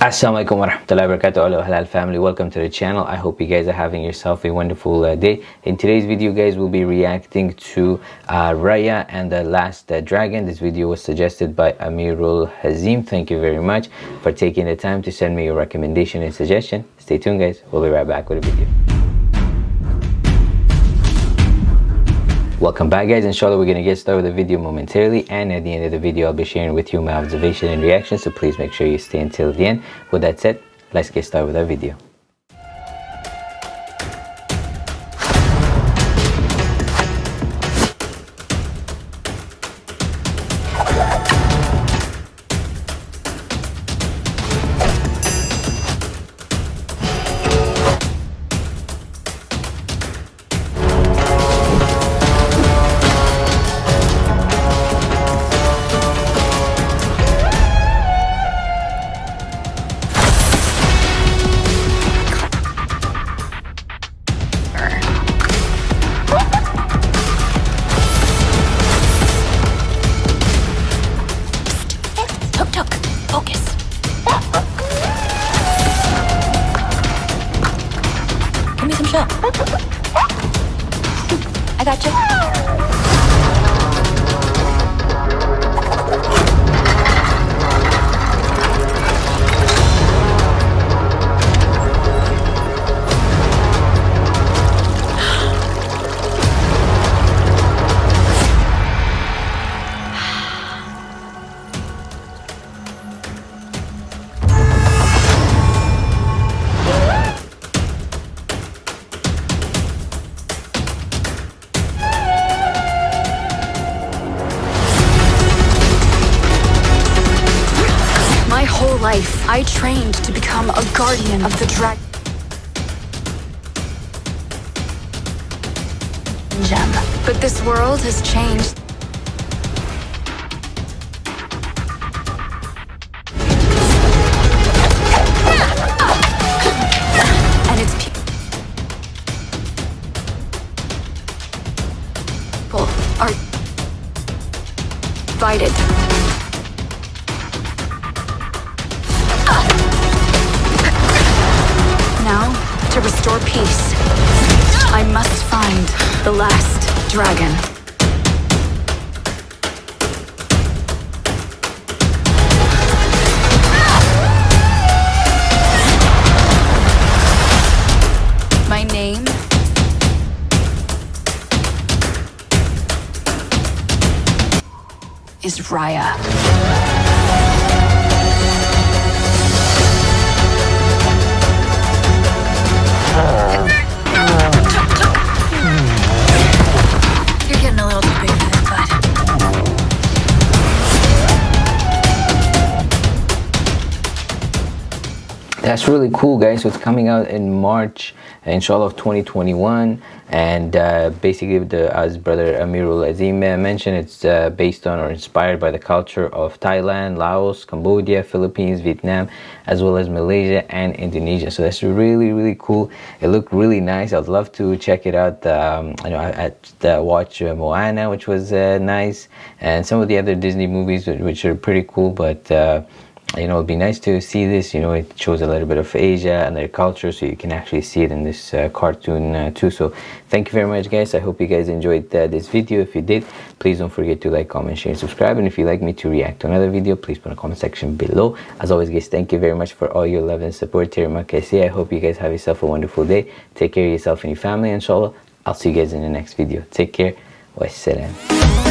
Assalamualaikum warahmatullahi wabarakatuh Hello Halal family. Welcome to the channel. I hope you guys are having yourself a wonderful uh, day. In today's video guys we'll be reacting to uh, Raya and the Last uh, Dragon. This video was suggested by Amirul Hazim. Thank you very much for taking the time to send me your recommendation and suggestion. Stay tuned guys. We'll be right back with a video Welcome back guys, inshallah we're going to get started with the video momentarily and at the end of the video I'll be sharing with you my observation and reaction so please make sure you stay until the end. With that said, let's get started with our video. I got you. Life, I trained to become a guardian of the dragon. Gem. But this world has changed. And its people are divided. To restore peace, I must find the last dragon. My name is Raya. That's really cool guys. So it's coming out in march inshallah of 2021 and uh, basically the as brother amirul azim mentioned it's uh, based on or inspired by the culture of thailand laos cambodia philippines vietnam as well as malaysia and indonesia. So that's really really cool. It looked really nice. I'd love to check it out um, i know i, I watch uh, moana which was uh, nice and some of the other disney movies which are pretty cool. But uh, you know it'd be nice to see this you know it shows a little bit of asia and their culture so you can actually see it in this uh, cartoon uh, too. So thank you very much guys. I hope you guys enjoyed uh, this video. If you did please don't forget to like comment share and subscribe. And if you'd like me to react to another video please put the comment section below. As always guys thank you very much for all your love and support here i hope you guys have yourself a wonderful day. Take care of yourself and your family inshallah. I'll see you guys in the next video. Take care. Wassalam